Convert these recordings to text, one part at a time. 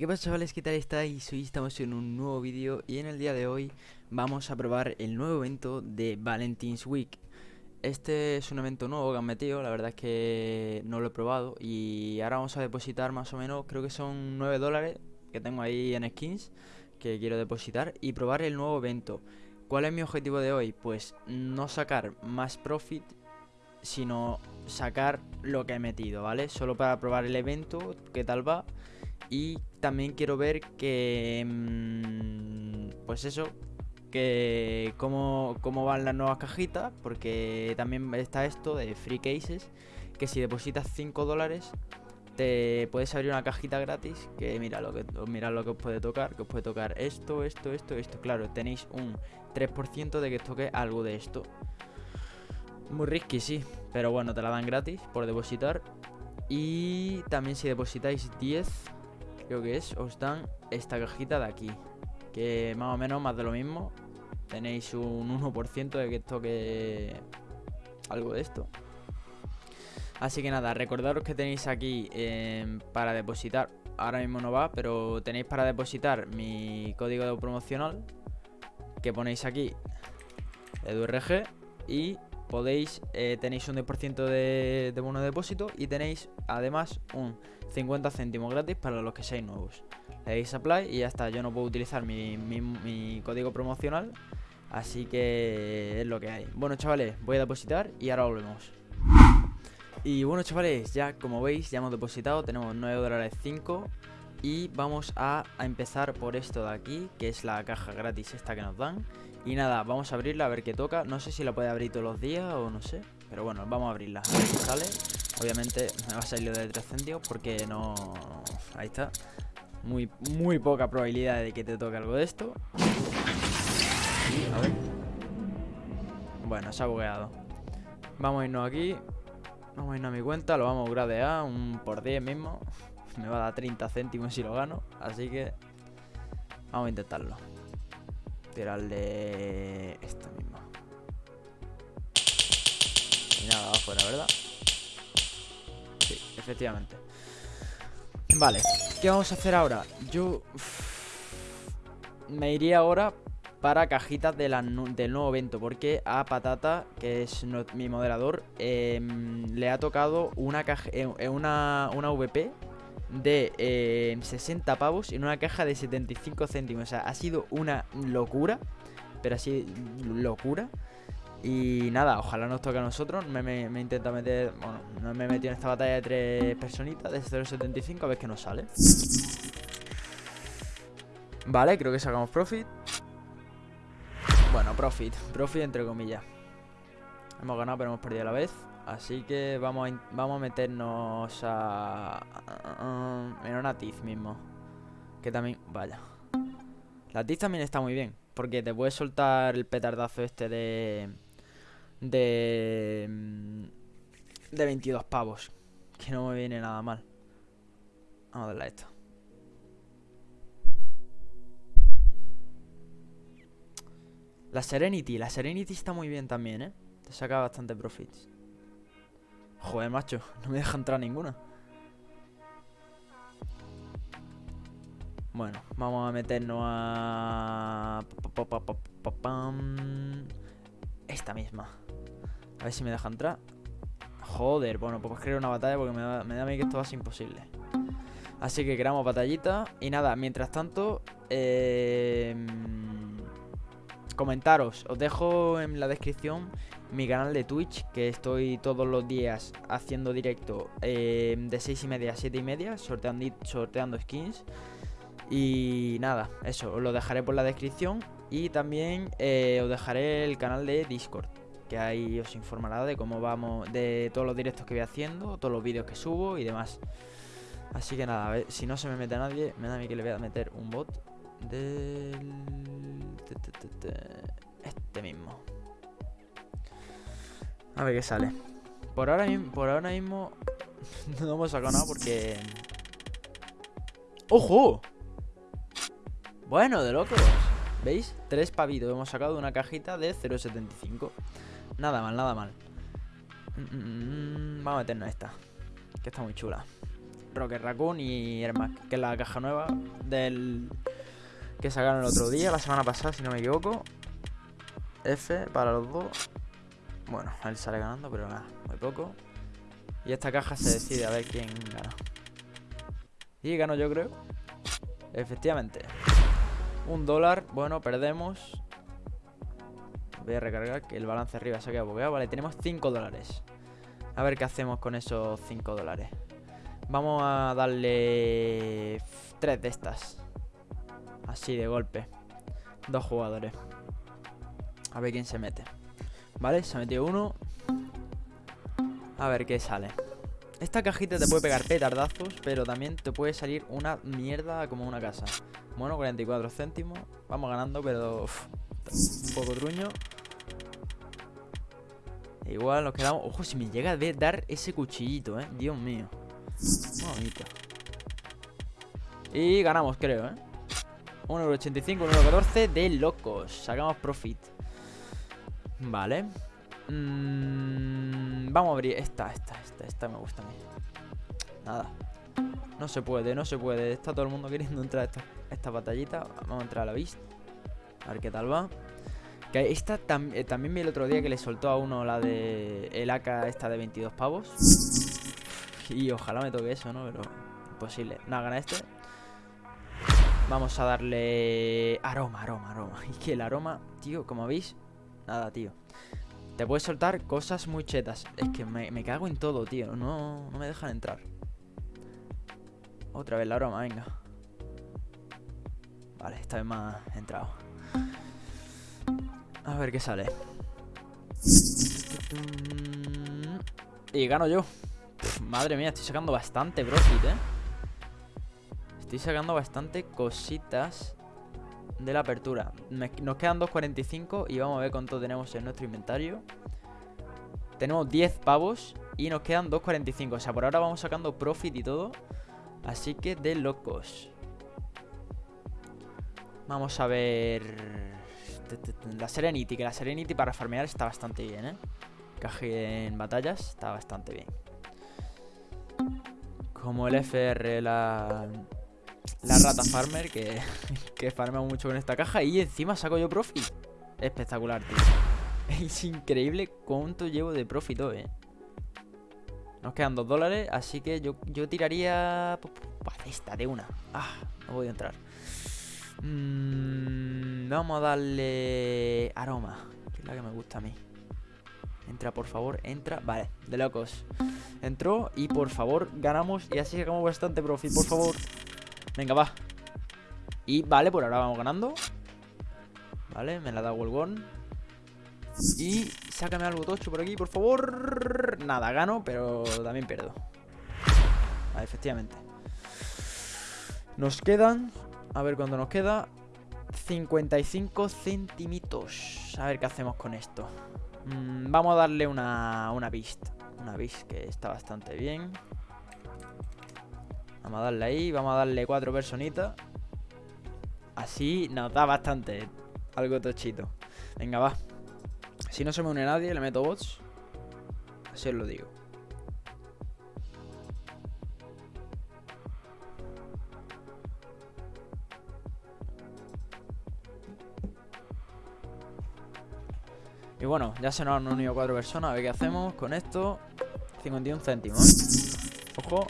¿qué pasa chavales? ¿Qué tal estáis? Hoy estamos en un nuevo vídeo y en el día de hoy vamos a probar el nuevo evento de Valentine's Week Este es un evento nuevo que han metido, la verdad es que no lo he probado y ahora vamos a depositar más o menos, creo que son 9 dólares que tengo ahí en skins que quiero depositar y probar el nuevo evento ¿Cuál es mi objetivo de hoy? Pues no sacar más profit sino sacar lo que he metido, ¿vale? Solo para probar el evento, qué tal va y también quiero ver que... Mm, pues eso, que cómo, cómo van las nuevas cajitas, porque también está esto de free cases, que si depositas 5 dólares te puedes abrir una cajita gratis, que mira lo que, mira lo que os puede tocar, que os puede tocar esto, esto, esto, esto. Claro, tenéis un 3% de que os toque algo de esto. Muy risky, sí, pero bueno, te la dan gratis por depositar. Y también si depositáis 10 creo que es, os dan esta cajita de aquí. Que más o menos más de lo mismo. Tenéis un 1% de que toque algo de esto. Así que nada, recordaros que tenéis aquí eh, para depositar. Ahora mismo no va, pero tenéis para depositar mi código promocional. Que ponéis aquí, EduRG. Y podéis, eh, tenéis un 10% de, de bono de depósito. Y tenéis además un 50 céntimos gratis para los que seáis nuevos. Le dais apply y ya está. Yo no puedo utilizar mi, código promocional. Así que es lo que hay. Bueno, chavales, voy a depositar y ahora volvemos. Y bueno, chavales, ya como veis, ya hemos depositado. Tenemos 9 dólares 5. Y vamos a, a, empezar por esto de aquí, que es la caja gratis esta que nos dan. Y nada, vamos a abrirla a ver qué toca. No sé si la puede abrir todos los días o no sé. Pero bueno, vamos a abrirla. A ver sale. Obviamente me va a salir de 3 céntimos porque no... Ahí está. Muy, muy poca probabilidad de que te toque algo de esto. a ver. Bueno, se ha bugueado. Vamos a irnos aquí. Vamos a irnos a mi cuenta. Lo vamos a gradear. Un por 10 mismo. Me va a dar 30 céntimos si lo gano. Así que... Vamos a intentarlo. Tirarle... Esto mismo. Y nada, afuera, ¿verdad? efectivamente Vale, ¿qué vamos a hacer ahora? Yo me iría ahora para cajitas de del nuevo evento Porque a Patata, que es mi moderador em, Le ha tocado una, caja, eh, una, una VP de 60 em, pavos en una caja de 75 céntimos O sea, ha sido una locura Pero así, locura y nada, ojalá nos toque a nosotros. Me, me, intenta meter. Bueno, no me he metido en esta batalla de tres personitas de 0.75 a ver qué nos sale. Vale, creo que sacamos profit. Bueno, profit. Profit entre comillas. Hemos ganado, pero hemos perdido a la vez. Así que vamos a, vamos a meternos a, En una tiz mismo. Que también... Vaya. La tiz también está muy bien. Porque te puedes soltar el petardazo este de de... De 22 pavos. Que no me viene nada mal. Vamos a darle a esto. La Serenity. La Serenity está muy bien también, ¿eh? Te saca bastante profits. Joder, macho. No me deja entrar ninguna. Bueno, vamos a meternos a... Esta misma. A ver si me deja entrar. Joder, bueno, pues crear una batalla porque me da, a mí que esto va a ser imposible. Así que creamos batallita. Y nada, mientras tanto, eh, comentaros. Os dejo en la descripción mi canal de Twitch, que estoy todos los días haciendo directo eh, de 6 y media a 7 y media, sorteando, sorteando skins. Y nada, eso, os lo dejaré por la descripción. Y también eh, os dejaré el canal de Discord que ahí os informará de cómo vamos, de todos los directos que voy haciendo, todos los vídeos que subo y demás. Así que nada, a ver, si no se me mete nadie, me da a mí que le voy a meter un bot del... Este mismo. A ver qué sale. Por ahora, por ahora mismo no hemos sacado nada porque... ¡Ojo! Bueno, de locos. ¿Veis? Tres pavitos hemos sacado una cajita de 0.75. Nada mal, nada mal. Mm, vamos a meternos esta. Que está muy chula. Rocket Raccoon y Ermac, que es la caja nueva del que sacaron el otro día, la semana pasada, si no me equivoco. F para los dos. Bueno, él sale ganando, pero nada, muy poco. Y esta caja se decide a ver quién gana. Y gano yo, creo. Efectivamente. Un dólar. Bueno, perdemos. Voy a recargar que el balance arriba se ha quedado bugueado. Vale, tenemos 5 dólares. A ver qué hacemos con esos 5 dólares. Vamos a darle 3 de estas. Así de golpe. Dos jugadores. A ver quién se mete. Vale, se ha metido uno. A ver qué sale. Esta cajita te puede pegar petardazos, pero también te puede salir una mierda como una casa. Bueno, 44 céntimos. Vamos ganando, pero un poco truño. Igual nos quedamos... Ojo, si me llega a dar ese cuchillito, ¿eh? Dios mío. Bonito. Y ganamos, creo, ¿eh? 1,85€, 1,14€ de locos. Sacamos profit. Vale. Mm, vamos a abrir esta, esta, esta, esta me gusta a mí. Nada. No se puede, no se puede. Está todo el mundo queriendo entrar a esta, esta batallita. Vamos a entrar a la vista. A ver qué tal va. Que esta eh, también vi el otro día que le soltó a uno la de el AK esta de 22 pavos. Y ojalá me toque eso, ¿no? Pero imposible. Nada, gana este. Vamos a darle aroma, aroma, aroma. Y que el aroma, tío, como veis, nada, tío. Te puedes soltar cosas muy chetas. Es que me, me cago en todo, tío. No, no me dejan entrar. Otra vez la aroma, venga. Vale, esta vez ha entrado. A ver qué sale. Y gano yo. madre mía, estoy sacando bastante profit, ¿eh? Estoy sacando bastante cositas de la apertura. nos quedan 2.45 y vamos a ver cuánto tenemos en nuestro inventario. Tenemos 10 pavos y nos quedan 2.45. O sea, por ahora vamos sacando profit y todo. Así que de locos. Vamos a ver... La Serenity, que la Serenity para farmear está bastante bien, ¿eh? Caje en batallas está bastante bien. Como el FR, la, la rata farmer, que, que farmea mucho con esta caja. Y encima saco yo profit. Espectacular, tío. Es increíble cuánto llevo de profit hoy, ¿eh? Nos quedan dos dólares, así que yo, yo tiraría... Pues, esta de una. Ah, no voy a entrar. Mm, vamos a darle aroma, que es la que me gusta a mí. Entra, por favor, entra. Vale, de locos. Entró y por favor ganamos y así sacamos bastante profit, por favor. Venga, va. Y vale, por ahora vamos ganando. Vale, me la da Wolgon. Y sácame algo tocho por aquí, por favor. Nada, gano, pero también pierdo. Vale, efectivamente. Nos quedan a ver cuánto nos queda. 55 centímetros. A ver qué hacemos con esto. Mm, vamos a darle una, una beast. Una beast que está bastante bien. Vamos a darle ahí. Vamos a darle cuatro personitas. Así nos da bastante. Algo tochito. Venga, va. Si no se me une nadie, le meto bots. Así os lo digo. Y bueno, ya se nos han unido cuatro personas. A ver qué hacemos con esto. 51 céntimos. Ojo.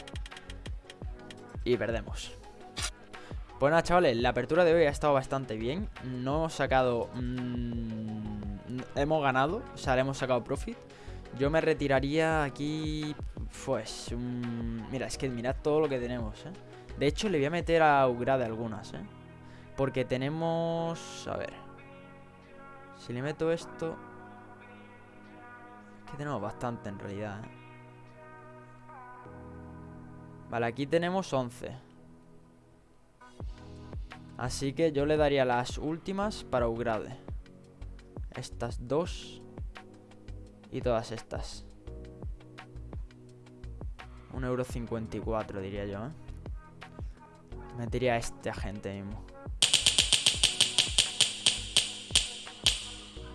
Y perdemos. Pues nada, chavales, la apertura de hoy ha estado bastante bien. No hemos sacado... Mmm, hemos ganado, o sea, le hemos sacado profit. Yo me retiraría aquí... Pues... mira, es que mirad todo lo que tenemos, ¿eh? De hecho, le voy a meter a Ugrade algunas, ¿eh? Porque tenemos... A ver... Si le meto esto que tenemos bastante en realidad, ¿eh? Vale, aquí tenemos 11 Así que yo le daría las últimas para upgrade Estas dos Y todas estas 1,54€ diría yo, ¿eh? Metería a este agente mismo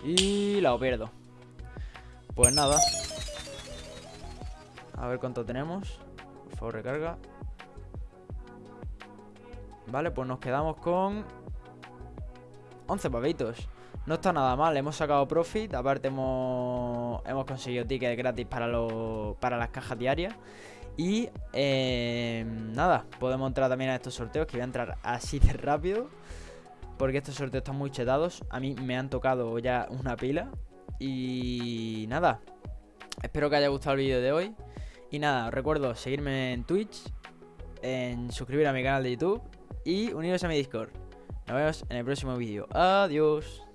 Y la pierdo pues nada. A ver cuánto tenemos. Por favor, recarga. Vale, pues nos quedamos con 11 pavitos. No está nada mal, hemos sacado profit, aparte hemos, hemos conseguido tickets gratis para, para las cajas diarias. Y eh, nada, podemos entrar también a estos sorteos, que voy a entrar así de rápido. Porque estos sorteos están muy chetados. A mí me han tocado ya una pila. Y nada, espero que haya gustado el vídeo de hoy. Y nada, recuerdo seguirme en Twitch, en suscribir a mi canal de YouTube y uniros a mi Discord. Nos vemos en el próximo vídeo. Adiós.